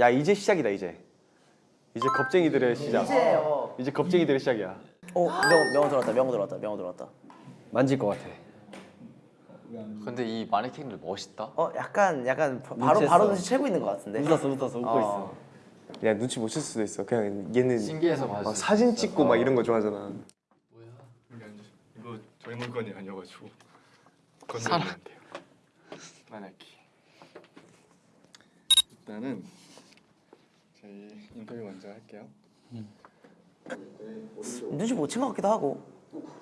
야 이제 시작이다 이제. 이제 겁쟁이들의 시작. 이제요. 이제 겁쟁이들의 시작이야. 어, 명, 명호 들어왔다. 명호 들어왔다. 명호 들어왔다. 만질 것 같아. 근데 이 마네킹들 멋있다. 어, 약간 약간 바- 바로. 바로 눈치 채고 있는 것 같은데. 웃었어 웃었어 웃고 어. 있어. 야 눈치 못 챌 수도 있어. 그냥 얘는 신기해서 막수 사진. 찍고 막 이런 거 좋아하잖아. 여기 앉으시. 이거 저희 물건이 아니어가지고. 건드리면 안 돼요. 마네킹. 일단은 저희 인터뷰 먼저 할게요. 눈치 못 챈 것 같기도 하고.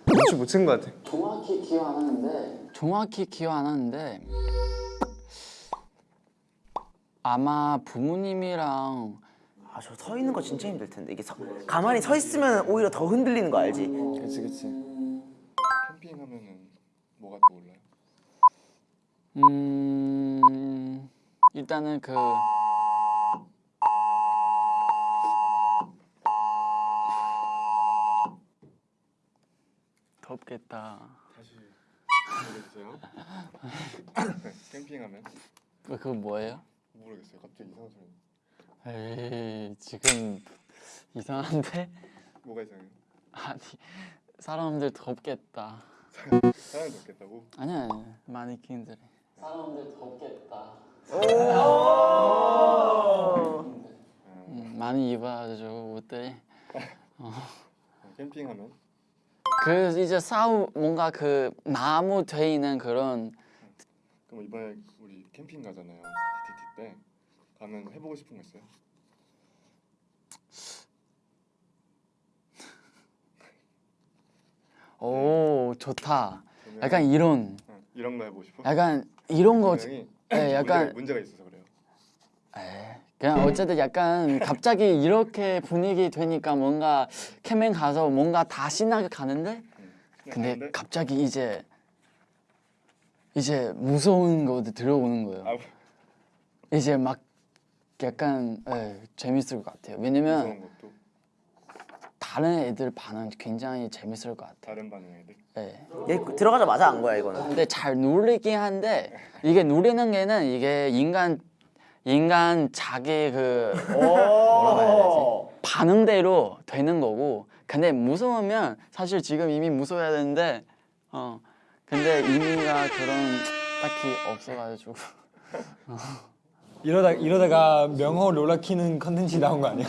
눈치 못 챈 것 같아. 정확히 기억 안 하는데 정확히 기억 안 하는데 아마 부모님이랑 아, 저 서 있는 거 진짜 힘들 텐데. 이게 서, 가만히 서 있으면 오히려 더 흔들리는 거 알지? 그렇지 그렇지. 캠핑하면은 뭐가 떠올라요? 음 일단은 그 덥겠다. 다시 알려주세요. 네, 캠핑하면 그- 그거 뭐예요? 모르겠어요. 갑자기 이상한 소리. 에이 지금 이상한데 뭐가 이상해요? 아니 사람들 덥겠다. 사람이 덥겠다고? 아니야 아니야 마네킹들이. 사람들 덥겠다. 음, 많이 입어가지고 옷들이. 어, 캠핑하면 그 이제 싸우 뭔가 그 나무 돼 있는 그런 그럼 이번에 우리 캠핑 가잖아요. TTT 때 가면 해보고 싶은 거 있어요? 오 좋다. 약간 이런 응, 이런 거 해보고 싶어? 약간 이런 거. 분명히 예, 약간 문제가, 문제가 있어서 그래요. 에 그냥 어쨌든 약간 갑자기 이렇게 분위기 되니까 뭔가 캠핑 가서 뭔가 다 신나게 가는데 응. 근데 근데 갑자기 이제 이제 무서운 거 들어오는 거예요. 아, 이제 막 약간 예, 재밌을 것 같아요. 왜냐면 다른 애들 반응 굉장히 재밌을 것 같아요. 다른 반응 애들. 예. 얘 들어가자마자 안 거야 이거는. 근데 잘 누리긴 한데 이게 누리는 게는 이게 인간 인간 자기 그 뭐라고 해야 되지? 반응대로 되는 거고. 근데 무서우면 사실 지금 이미 무서워야 되는데 어. 근데 의미가 그런 딱히 없어가지고. 이러다 이러다가 명호 롤러 키는 컨텐츠 나온 거 아니야?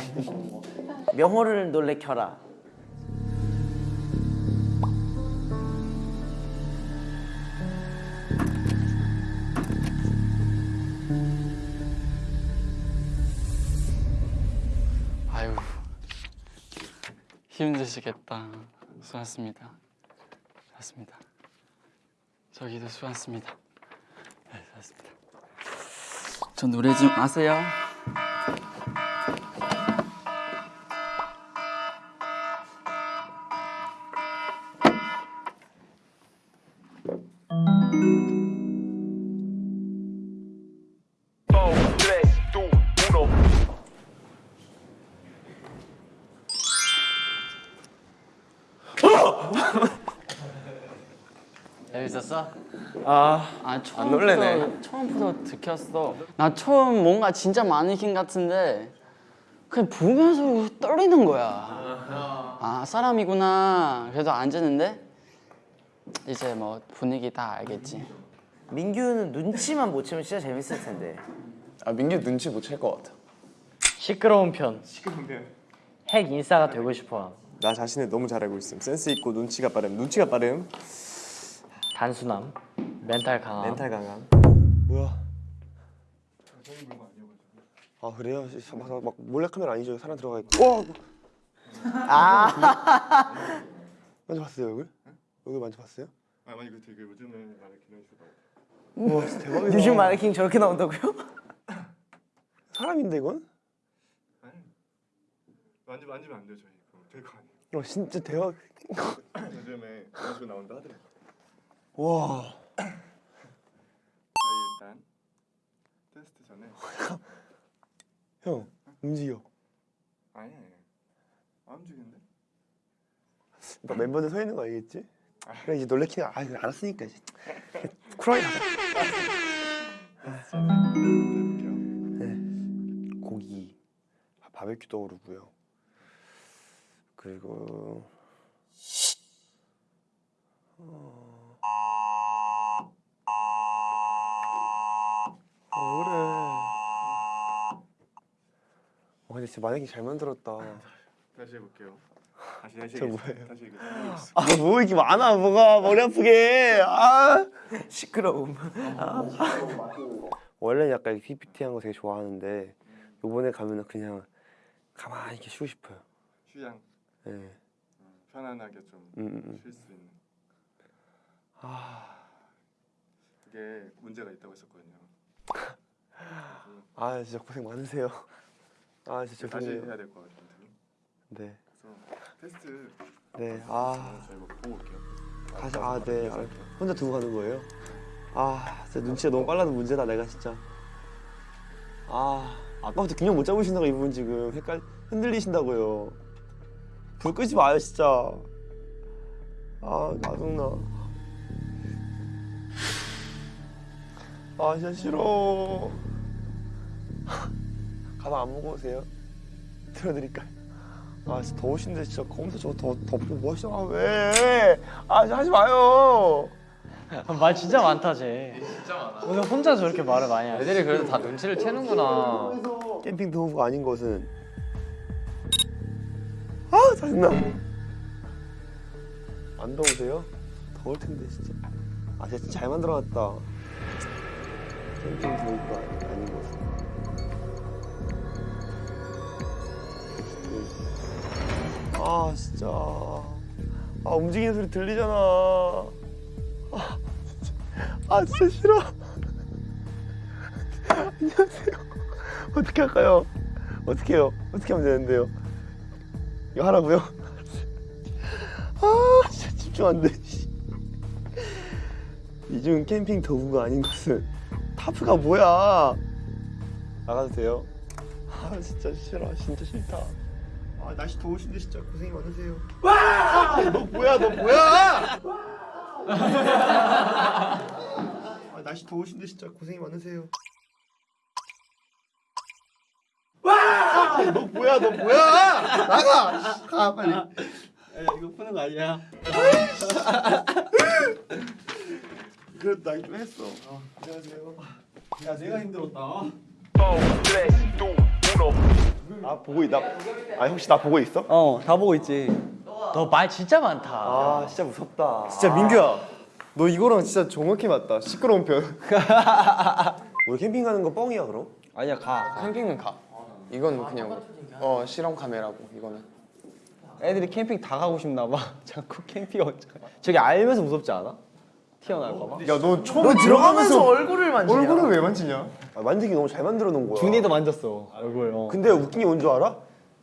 명호를 놀래켜라. 아유 힘드시겠다. 수고하셨습니다. 수고하셨습니다. 저기도 수고하셨습니다. 네 수고하셨습니다. 저 노래 좀 아세요? 아 아 처음부터 놀래네. 처음부터 들켰어. 나 처음 뭔가 진짜 마네킹 같은데 그냥 보면서 떨리는 거야. 아 사람이구나. 그래서 앉았는데 이제 뭐 분위기 다 알겠지. 민규는 눈치만 못 채면 진짜 재밌을 텐데. 아 민규 눈치 못 챌 것 같아. 시끄러운 편. 핵 인싸가 되고 싶어. 나 자신을 너무 잘 알고 있음. 센스 있고 눈치가 빠름. 눈치가 빠름. 단순함, 멘탈 강함. 멘탈 강함. 뭐야? 아 그래요? 막, 막 몰래카메라 아니죠? 사람 들어가 있고. 와! 아! 만져봤어요 얼굴? 얼굴 만져봤어요? 아 만약 그 되게 요즘에 기능수다. 우와 진짜 대박이다. 요즘 마네킹 저렇게 나온다고요? 사람인데 이건? 아니 만지 만지면 안 돼요 저희. 그럼 될거 아니에요. 어 진짜 대박. 요즘에 그런 식으로 나온다 하더라고. 와. 저희 일단 테스트 전에 형 움직여. 아니 아니 안 움직이는데? 막 멤버들 서 있는 거 알겠지? 그래 이제 놀래키는 아 알았으니까 이제 쿨하게 가자. 전에 해볼게요. 고기. 바베큐 떠오르고요. 그리고 어, 근데 진짜 만약에 잘 만들었다. 다시 해볼게요. 다시 다시 저. 뭐예요? 다시 해보겠습니다. 아, 뭐 이렇게 많아, 뭐가 머리 아프게. 아. 시끄러움. 원래는 약간 이렇게 PPT 한 거 되게 좋아하는데 요번에 가면은 그냥 가만히 이렇게 쉬고 싶어요. 휴양 예. 음, 편안하게 좀쉴 음, 음, 음. 수 있는 아, 그게 문제가 있다고 했었거든요. 아 진짜 고생 많으세요. 아 진짜 다시 죄송해요. 해야 될 것 같아요. 네, 그래서 테스트 네. 아, 저희 뭐 보고 올게요. 다시 아, 네. 아, 혼자 두고 가는 거예요? 아, 진짜 눈치가 너무 빨라도 문제다 내가 진짜. 아, 아까부터 균형 못 잡으신다고 이분 지금 헷갈 흔들리신다고요. 불 끄지 마요 진짜. 아, 짜증나. 아, 진짜 싫어. 가방 안 무거우세요? 들어드릴까요? 아, 진짜 더우신데 진짜 검은색 저거 더 덮고 뭐 하시나 왜? 아, 하지 마요. 말 진짜 많다 쟤. 진짜 많아. 오늘 혼자 저렇게 말을 많이 하지. 애들이 그래도 다 눈치를 채는구나. 캠핑 도구가 아닌 것은 아 짜증나 안 더우세요? 더울 텐데 진짜 아 진짜 잘 만들어놨다 캠핑 도구가 아닌 것은 아 진짜 아 움직이는 소리 들리잖아 아 진짜 아 진짜 싫어 안녕하세요 어떻게 할까요? 어떻게 해요? 어떻게 하면 되는데요? 이거 하라고요? 아 진짜 집중 안 돼. 이중 캠핑 도구가 아닌 것은 타프가 뭐야? 나가도 돼요? 아 진짜 싫어, 진짜 싫다. 아 날씨 더우신데 진짜. 고생이 많으세요. 와! 너 뭐야, 너 뭐야? 아 날씨 더우신데 진짜. 고생이 많으세요. 너 뭐야 너 뭐야? 나가! 가 빨리. 야 이거 푸는 거 아니야? 그래도 나좀 했어. 어, 안녕하세요. 야 내가 힘들었다 아 보고 있다 아 혹시 나 보고 있어? 어, 다 보고 있지. 너 말 진짜 많다. 아 진짜 무섭다 진짜 민규야 너 이거랑 진짜 정확히 맞다 시끄러운 편 우리 캠핑 가는 거 뻥이야 그럼? 아니야, 가. 캠핑은 가. 이건 그냥 어 실험 카메라고 이거는. 애들이 캠핑 다 가고 싶나 봐 자꾸 캠핑 가 저기 알면서 무섭지 않아? 튀어나올까 봐 야너 처음에 너 들어가면서 얼굴을 만지냐? 얼굴을 왜 만지냐? 아, 만들기 너무 잘 만들어 놓은 거야 준이도 만졌어 얼굴 어. 근데 웃긴 게 뭔 줄 알아?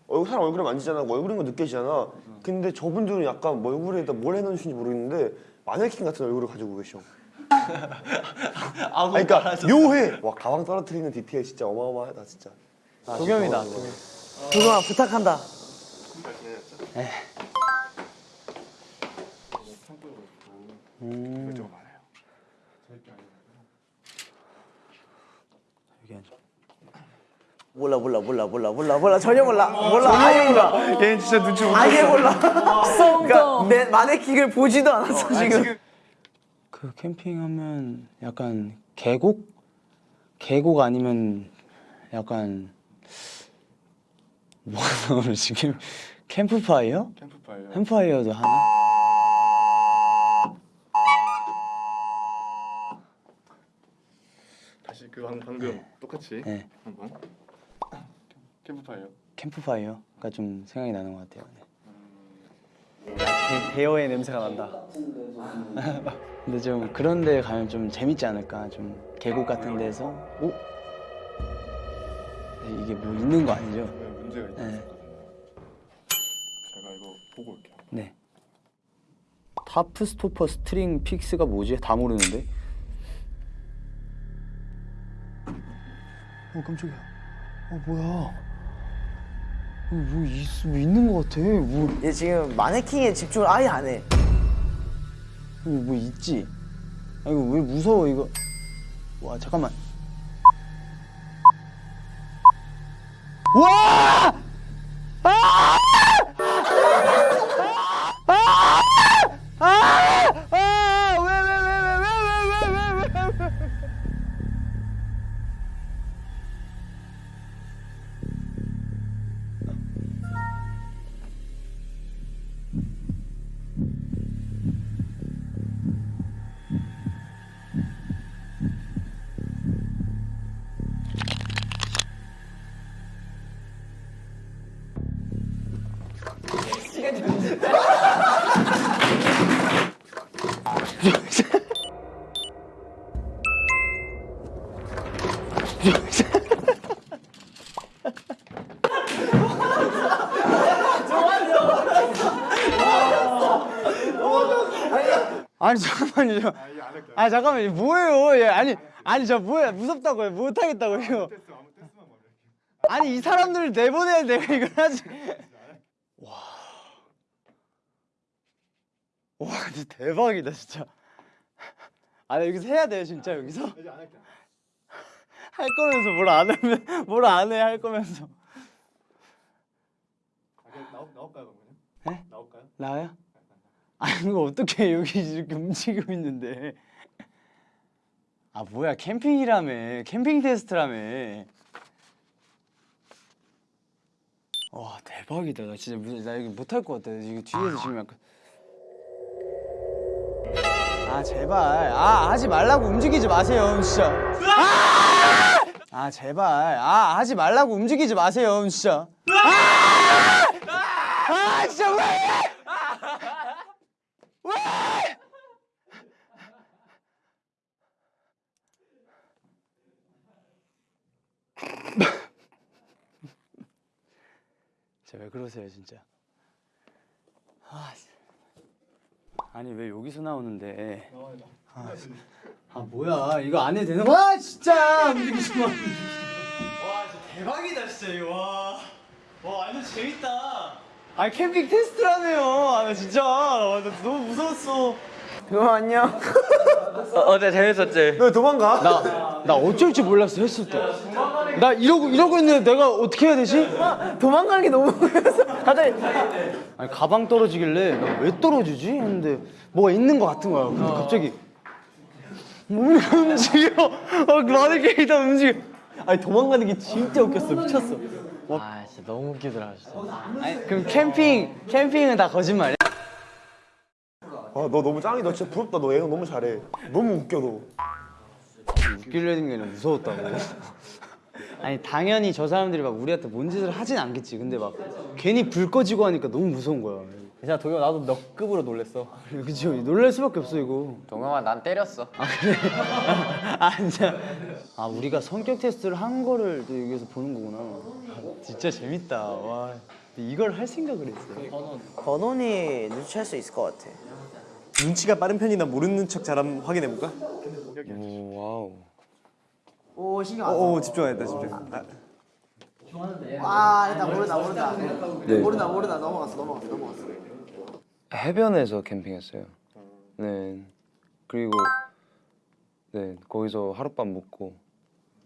얼굴 사람 얼굴을 만지잖아 뭐 얼굴인 거 느껴지잖아 근데 저분들은 약간 뭐 얼굴에다 뭘 해놓으신지 모르겠는데 마네킹 같은 얼굴을 가지고 계셔 아 그러니까 묘해 와 가방 떨어뜨리는 디테일 진짜 어마어마하다 진짜 도겸이다. 도겸아 부탁한다. 좀 많아요. 몰라 몰라 몰라 몰라 몰라 몰라 전혀 몰라 몰라 아예 몰라 얘 진짜 눈치 못 아예 몰라. 그러니까 내 마네킹을 보지도 않았어 지금. 그 캠핑하면 약간 계곡? 계곡 아니면 약간 뭐가 나오는 지금 캠프파이어? 캠프파이어. 캠프파이어도 하나? 다시 그 방, 방금 똑같이 네. 한번 캠프파이어. 캠프파이어 가 좀 생각이 나는 것 같아요. 네. 배- 배어의 냄새가 난다 근데 좀 그런 데 가면 좀 재밌지 않을까? 좀 계곡 같은 데서 오? 네, 이게 뭐 있는 거 아니죠? 네, 문제가 있거든요. 네. 제가 이거 보고 올게요. 네. tarp stopper string fix가 뭐지? 다 모르는데. 어 깜짝이야. 어 뭐야? 어, 뭐, 있, 뭐 있는 것 같아. 뭐, 얘 지금 마네킹에 집중을 아예 안 해. 뭐, 뭐 있지? 아 이거 왜 무서워 이거? 와 잠깐만. 와! 아니 잠깐만요. 저- 아니 잠깐만 뭐예요? 예, 아니 아니 저 뭐야 무섭다고요? 못 하겠다고요. 아니 이 사람들을 내보내야 내가 이걸 하지. 와. 와 근데 대박이다 진짜. 아나 여기서 해야 돼요 진짜 여기서. 할 거면서 뭘 안 하면 뭘 안 해 할 거면서. 나올까요 그러면? 네? 나올까요? 나요? 아니 이거 어떻게 여기 이렇게 움직이고 있는데? 아 뭐야 캠핑이라며. 캠핑 테스트라며. 와 대박이다. 나 진짜 무- 나 여기 못할 것 같아. 이거 뒤에서 지금 약간. 아 제발. 아 하지 말라고 움직이지 마세요 진짜. 아! 아 제발. 아 하지 말라고 움직이지 마세요 진짜. 아! 아 진짜 왜 왜 그러세요 진짜? 아, 씨. 아니 왜 여기서 나오는데? 아, 아 뭐야. 이거 안 해도 되는 거야 와 진짜! 마. 와 진짜 대박이다 진짜 이거. 와, 와 완전 재밌다 아니 캠핑 테스트라며요 아, 나 진짜 와, 나 너무 무서웠어 그럼 안녕. 어제 재밌었지? 너 도망가? 나, 나 어쩔 줄 몰랐어 했을 때. 나 이러고 이러고 있는데 내가 어떻게 해야 되지? 도망가는 게 너무 갑자기 아니 가방 떨어지길래 나 왜 떨어지지? 했는데 뭐가 있는 것 같은 거야. 근데 갑자기 몸이 움직여. 어, 많은 게다 움직여. 아니 도망가는 게 진짜 웃겼어 미쳤어 아 진짜 너무 웃기더라 진짜. 아니 그럼 캠핑 캠핑은 다 거짓말이야? 아, 너 너무 짱이다. 진짜 부럽다. 너 예능 너무 잘해. 너무 웃겨 너. 웃기려 했는 게 아니라 무서웠다고. 아니 당연히 저 사람들이 막 우리한테 뭔 짓을 하진 않겠지. 근데 막 괜히 불 꺼지고 하니까 너무 무서운 거야. 괜찮아 동영 나도 너 급으로 놀랬어 그치 놀랄 수밖에 없어 이거. 동영아 난 때렸어. 아 진짜 아 우리가 성격 테스트를 한 거를 또 여기서 보는 거구나 아, 진짜 재밌다 와 이걸 할 생각을 했어 버논이 눈치챌 수 있을 것 같아. 눈치가 빠른 편이나 모르는 척 잘하면 확인해 볼까? 오 wow. 오 신경 오, 오 집중하겠다 집중 아, 아 일단 모른다 모른다. 모른다 모른다 넘어갔어 넘어갔어 넘어갔어. 해변에서 캠핑했어요. 네. 그리고 네 거기서 하룻밤 묵고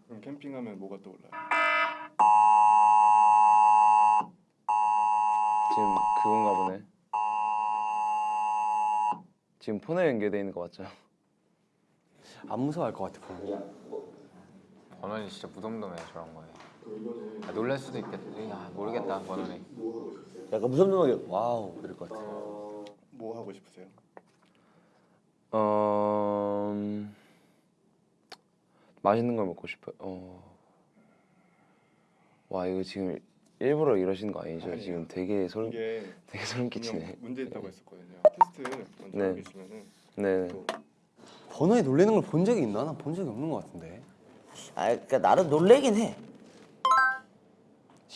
그럼 캠핑하면 뭐가 떠올라요? 지금 그건가 보네. 지금 폰에 연결돼 있는 거 맞죠? 안 무서워할 것 같아 보면 버논이 진짜 무덤덤해 저런 거에. 아, 놀랄 수도 있겠지. 아, 모르겠다 버논이. 약간 무덤덤하게 wow 이럴 것 같아. 뭐 하고 싶으세요? 어 음, 맛있는 걸 먹고 싶어요. 어. 와 이거 지금 일부러 이러시는 거 아니죠? 아니에요. 지금 되게 소름 이게 되게 소름 끼치네. 문제 있다고 했었거든요. 테스트 먼저 네. 계시면은 네. 또 번호에 놀래는 걸 본 적이 있나? 난 본 적이 없는 것 같은데 아 그러니까 나름 놀래긴 해.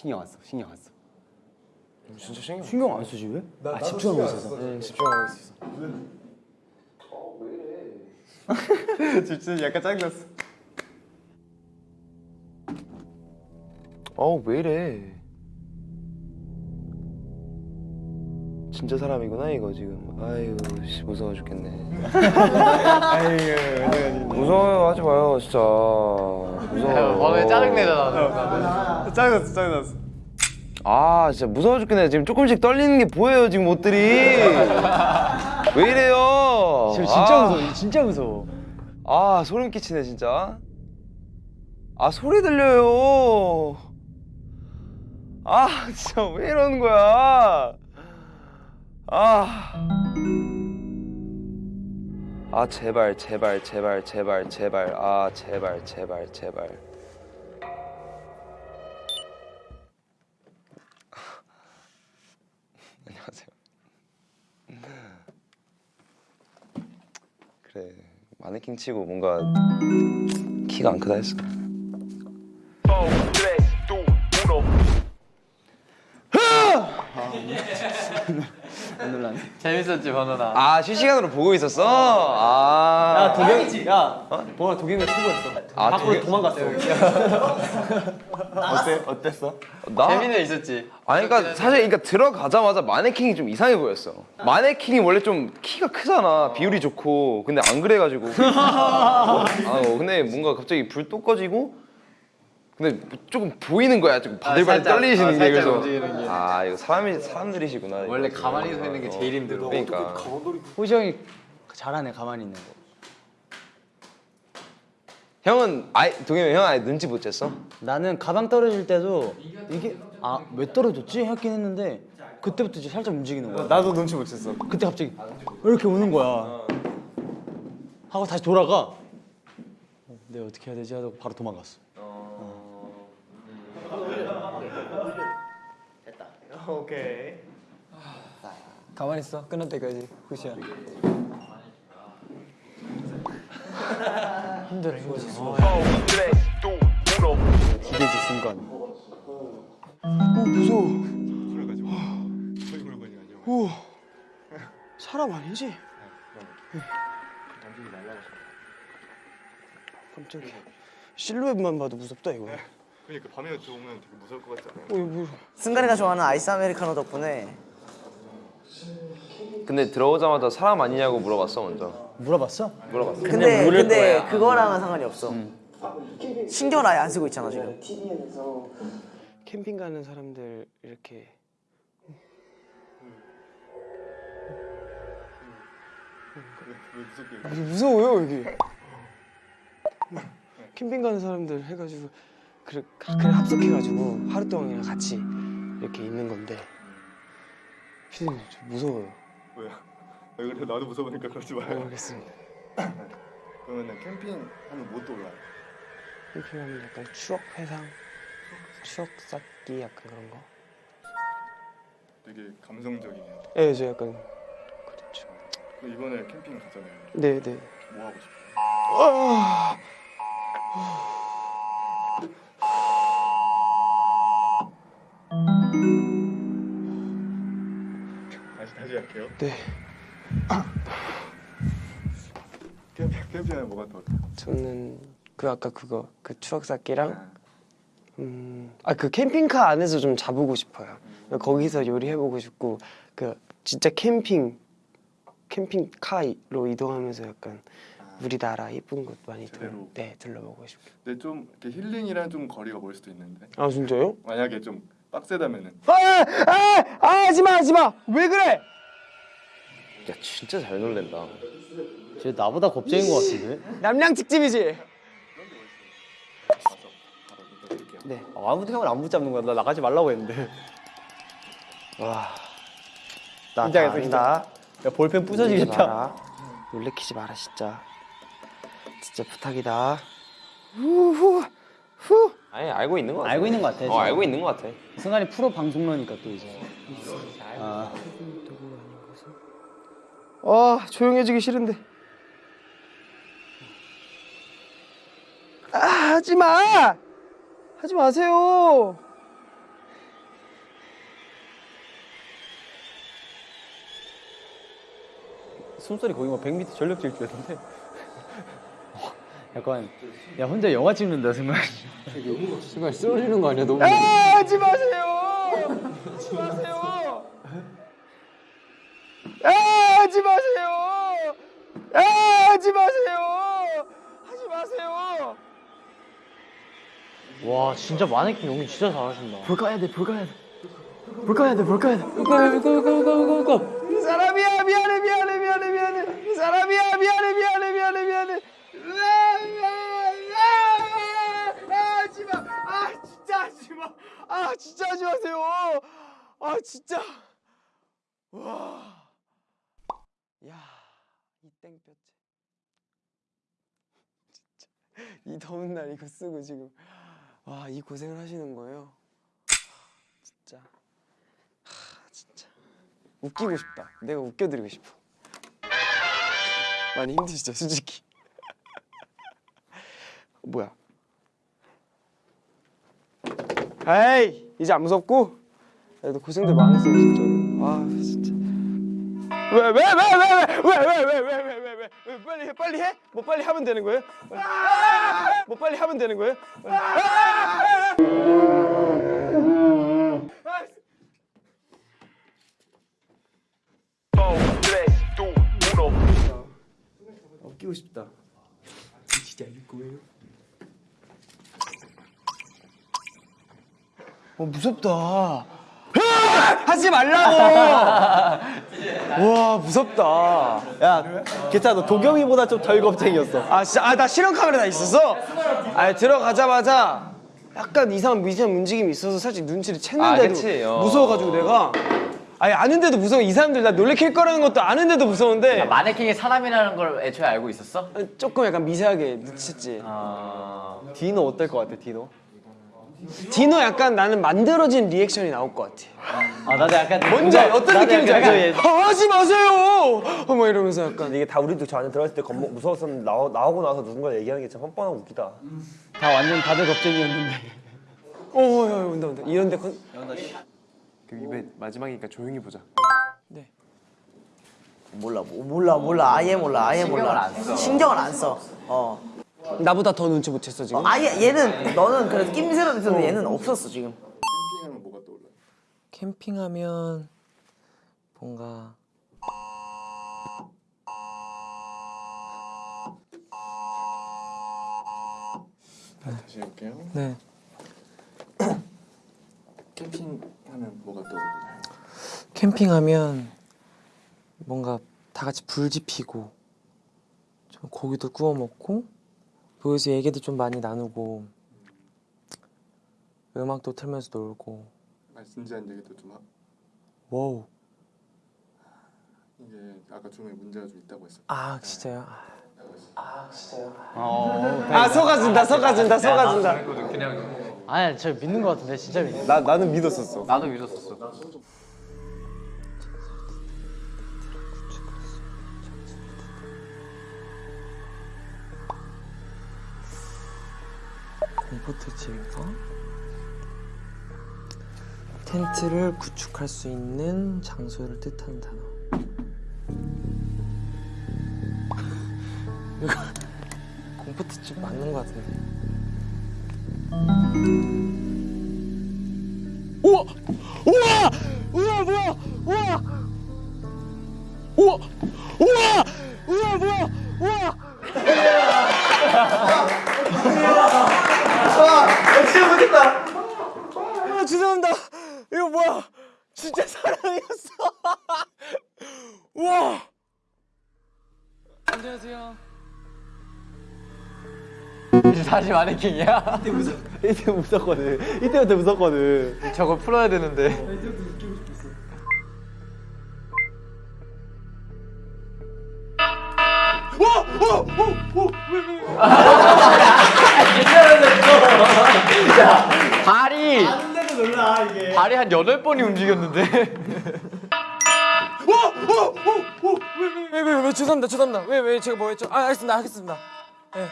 신경 안 써 신경 안 써. 진짜 신경 신경 안 쓰지 왜? 아 집중하고 있어서 응, 집중하고 있어. 진짜 약간 짜증났어 어우 왜 이래? 진짜 사람이구나 이거 지금. 아유 씨 무서워 죽겠네. 무서워요 하지 마요 진짜. 무서워. 번원이 짜증내잖아. 짜증났어 짜증났어 아 진짜 무서워 죽겠네 지금 조금씩 떨리는 게 보여요 지금 옷들이. 왜 이래요? 지금 진짜 아, 무서워 진짜 무서워 아 소름 끼치네 진짜. 아 소리 들려요. 아 진짜 왜 이러는 거야? 아. 아 제발 제발 제발 제발 제발 아 제발 제발 제발. 안녕하세요. 그래 마네킹 치고 뭔가 키가 안 크다 했어. 재밌었지 번호나. 아 실시간으로 보고 있었어? 아. 야 도겸 야 보아 도겸이가 최고였어. 아, 밖으로 도겸- 도망갔어. 어때 어땠어? 나? 재민이 있었지. 아니 그러니까 사실 그러니까 들어가자마자 마네킹이 좀 이상해 보였어. 마네킹이 원래 좀 키가 크잖아. 비율이 좋고. 근데 안 그래가지고. 아 어, 근데 뭔가 갑자기 불 또 꺼지고. 근데 조금 보이는 거야. 조금 바들바들 살짝, 떨리시는 어, 게 그래서. 움직이는 게. 아 이거 사람이 사람들이시구나. 원래 이거. 가만히 서 있는 게 제일 힘들어. 그러니까. 호시 형이 잘하네 가만히 있는 거. 형은 아예 동현이 형 아예 눈치 못 챘어? 나는 가방 떨어질 때도 이게 아 왜 떨어졌지 했긴 했는데 그때부터 이제 살짝 움직이는 거야. 나도 눈치 못 챘어. 그때 갑자기 이렇게 오는 거야. 하고 다시 돌아가. 어, 내가 어떻게 해야 되지 하다가 바로 도망갔어. 가만히 있어. 끝날 때까지. 후시야. 힘들어 힘들어. 기대지 순간. 그래가지고 저희 물건이 아니고 사람 아니지? 말라고. 깜짝이야. 실루엣만 봐도 무섭다 이거. 그러니까 밤에 들어오면 되게 무서울 것 같지 않아요? 어, 뭐. 승관이가 좋아하는 아이스 아메리카노 덕분에 근데 들어오자마자 사람 아니냐고 물어봤어 먼저. 물어봤어? 물어봤어. 근데 근데 거야. 그거랑은 상관이 없어. 신경을 아예 안 쓰고 있잖아 지금. 캠핑 가는 사람들 이렇게 무서워요 여기. 캠핑 가는 사람들 해가지고 그래 아, 그래 합석해가지고 하루 동안 그냥 같이 이렇게 있는 건데 피디님 저 무서워요. 뭐야? 왜 그래? 나도 무서우니까 그러지 마요. 모르겠습니다. 그러면은 캠핑 하면 뭐 떠올라요? 캠핑하면 약간 추억 회상, 추억 쌓기 약간 그런 거. 되게 감성적이네요. 예, 저 약간 그렇죠. 그 이번에 캠핑 가잖아요. 네, 네. 뭐 하고 싶어요? 할게요. 네. 캠핑 캠핑하면 뭐가 떠올라요? 저는 그 아까 그거 그 추억 쌓기랑 음, 아 그 캠핑카 안에서 좀 자보고 싶어요. 거기서 요리해보고 싶고 그 진짜 캠핑 캠핑카로 이동하면서 약간 우리나라 예쁜 곳 많이 둘, 제대로. 네 둘러보고 싶어요. 근데 좀 이렇게 힐링이랑 좀 거리가 멀 수도 있는데 아 진짜요? 만약에 좀 빡세다면은 아, 아, 아, 하지마, 하지마. 왜 그래? 야 진짜 잘 놀랜다. 쟤 나보다 겁쟁인 것 같은데? 남양 특집이지. 네. 아, 아무도 형을 안 붙잡는 거야. 나 나가지 말라고 했는데. 와. 나 긴장했어, 아니다. 야 볼펜 놀래키지 부서지겠다. 놀래키지 마라 진짜. 진짜 부탁이다. 후후 후. 아니 알고 있는 거 같아. 알고 있는 것 같아. 어 알고 있는 거 같아. 승관이 프로 방송러니까 또 이제. 아, 아 조용해지기 싫은데. 아 하지 마. 하지 마세요. 숨소리 거의 뭐 100m 전력 질주였는데. 약간 야 혼자 영화 찍는다 승관. 정말 쓰러지는 거 아니야? 너무. 아 하지 마세요. 하지 마세요. 아 하지 마세요. 아 하지 마세요. 하지 마세요. 와 진짜 마네킹 연기 진짜 잘하신다. 볼 가야 돼, 볼 가야 돼. 볼 가야 돼, 볼 가야 돼. 볼 가야 돼, 볼 가야 돼, 볼 가야 돼. 이 사람이야, 미안해, 미안해, 미안해, 미안해. 이 사람이야, 미안해, 미안해, 미안해, 미안해. 아, 하지 마. 아, 진짜 하지 마. 아, 진짜 하지 마세요. 아, 진짜. 와. 야, 이 땡볕에. 진짜. 이 더운 날 이거 쓰고 지금. 와, 이 고생을 하시는 거예요? 진짜. 하, 진짜. 웃기고 싶다. 내가 웃겨드리고 싶어. 많이 힘드시죠, 솔직히. 뭐야? 에이, 이제 안 무섭고. 그래도 고생들 많았어요, 진짜로. 아. 왜, 왜, 왜, 왜, 왜, 왜, 왜, 왜, 왜, 왜, 왜, 왜, 왜, 빨리 해, 빨리 해? 뭐 빨리 하면 되는 거예요? 뭐 빨리 하면 되는 거예요? 어, 끼고 싶다. 진짜 이길 거예요? 어 무섭다. 하지 말라고. 와 무섭다. 야 괜찮아 너 도겸이보다 좀 덜 겁쟁이였어 아 진짜 아 나 실험 카메라 다 있었어. 아 들어가자마자 약간 이상한 미세한 움직임이 있어서 살짝 눈치를 아, 챘는데도 그치, 어. 무서워가지고 내가 아니 아는데도 무서워 이 사람들 나 놀래킬 거라는 것도 아는데도 무서운데 마네킹이 사람이라는 걸 애초에 알고 있었어? 조금 약간 미세하게 눈치챘지. 디노 어떨 것 같아 디노? 디노 약간 나는 만들어진 reaction이 나올 것 같아. 아 나도 약간 뭔지 알- 어떤 느낌인지 약간? 아, 하지 마세요. 어, 뭐 이러면서 약간 이게 다 우리도 저 안에 들어갔을 때 겁 무서웠었는데 나오, 나오고 나서 누군가 얘기하는 게 참 뻔뻔하고 웃기다. 다 완전 다들 겁쟁이였는데 어, 야, 야, 온다 온다. 이런데 컨... 그 입에 마지막이니까 조용히 보자. 몰라 뭐, 몰라 몰라 아예 몰라 아예 몰라 신경을 안 써. 어. 나보다 더 눈치 못 챘어 지금. 어, 아예 얘는 너는 그래도 낌새라도 있었는데 얘는 없었어 지금. 캠핑하면 뭐가 떠올라요? 캠핑하면 뭔가 다시 해볼게요. 네 캠핑하면 뭐가 떠올라요? 캠핑하면 뭔가 다 같이 불 지피고 좀 고기도 구워 먹고 거기서 얘기도 좀 많이 나누고 음악도 틀면서 놀고 아, 진지한 얘기도 좀 하. 와우 이게 아까 중에 문제가 좀 있다고 했어요. 아 진짜요? 아 속아준다 속아준다 속아준다. 아니 저 믿는 것 같은데 진짜 믿는 나 나는 믿었었어. 나도 믿었었어. 공포트 집에서 텐트를 구축할 수 있는 장소를 뜻하는 단어. 이거 공포트 집 맞는 것 같은데. 우와! 우와! 우와 뭐야! 마네킹이야? 이때 무섭거든 이때부터 무섭거든 저거 풀어야 되는데. 발이 발이 한 여덟 번이 움직였는데. 왜 왜 왜 죄송합니다. 죄송합니다. 왜 왜 제가 뭐 했죠? 아 알겠습니다. 하겠습니다. 네.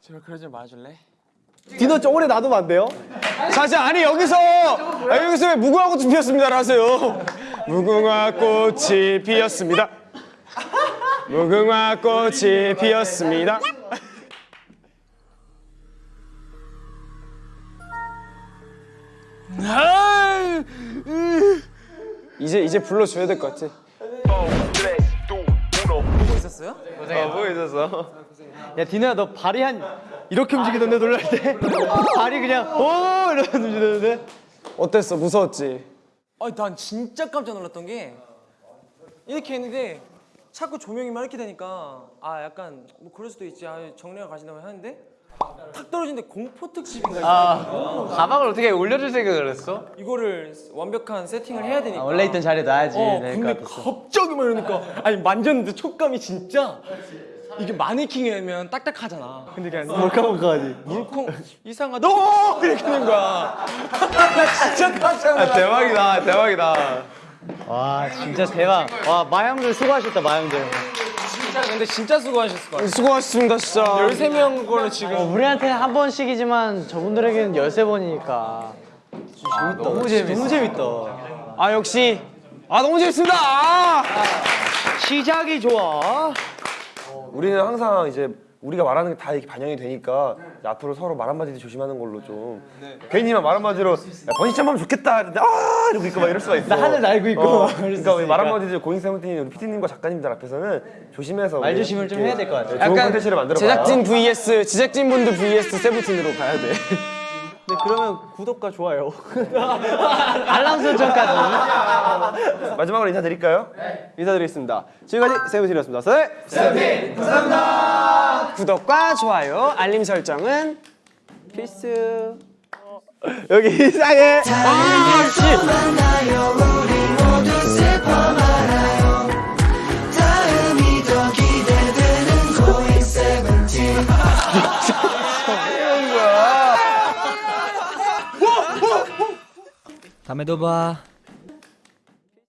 제발 그러지 말아줄래? 디노 좀 오래 놔두면 안 돼요? 자자 아니 여기서 아, 여기서 왜 무궁화 꽃이 피었습니다를 하세요. 무궁화 꽃이 피었습니다. 무궁화 꽃이 피었습니다. 아, 으. 이제 이제 불러줘야 될 것 같아. 야 디노야 너 발이 한 이렇게 움직이던데 놀랄 때? 발이 그냥 오! 이러면서 움직이던데? 어땠어? 무서웠지? 아니 난 진짜 깜짝 놀랐던 게 이렇게 했는데 자꾸 조명이만 이렇게 되니까 아 약간 뭐 그럴 수도 있지. 아 정리가 가신다고 하는데 탁 떨어지는데 공포 특집인가 아 가방을 어떻게 올려줄 생각을 했어? 이거를 완벽한 세팅을 해야 되니까 원래 있던 자리에 놔야지 어 네, 근데 같았어. 갑자기 막 이러니까 아니 만졌는데 촉감이 진짜 이게 마네킹이면 딱딱하잖아. 근데 그냥 몰카몰카하지. 물컹 이상하다. 오! 이렇게 되는 거야. 나 진짜 깜짝 놀랐어. 대박이다 대박이다 와 진짜 대박. 와 마형들 수고하셨다 마형들. 진짜 근데 진짜 수고하셨을 거야. 수고하셨습니다 진짜. 13명 걸로 지금 어, 우리한테는 한 번씩이지만 저분들에게는 열세 번이니까. 너무 재밌어. 너무 재밌다. 아 역시 아 너무 재밌습니다. 아, 시작이 좋아. 우리는 항상 이제 우리가 말하는 게 다 이렇게 반영이 되니까 이제 앞으로 서로 말 한마디 조심하는 걸로 좀 괜히만 말 한마디로 야, 번시점 하면 좋겠다 이러는데 아 이러고 있고 막 이럴 수가 있어 나 하늘 날고 있고 어, 막 그럴 수 그러니까 우리 말 있으니까. 한마디 고잉 세븐틴 우리 PD님과 작가님들 앞에서는 조심해서 말 조심을 좀 해야 될 것 같아. 좋은 콘텐츠를 만들어 제작진 vs 제작진분들 vs 세븐틴으로 가야 돼. 네, 그러면 구독과 좋아요. 알람 설정까지. 마지막으로 인사드릴까요? 인사드리겠습니다. 지금까지 세븐틴이었습니다. 세 세븐틴 감사합니다. 구독과 좋아요, 알림 설정은 필수. 여기 이상해. 다 음에도 봐.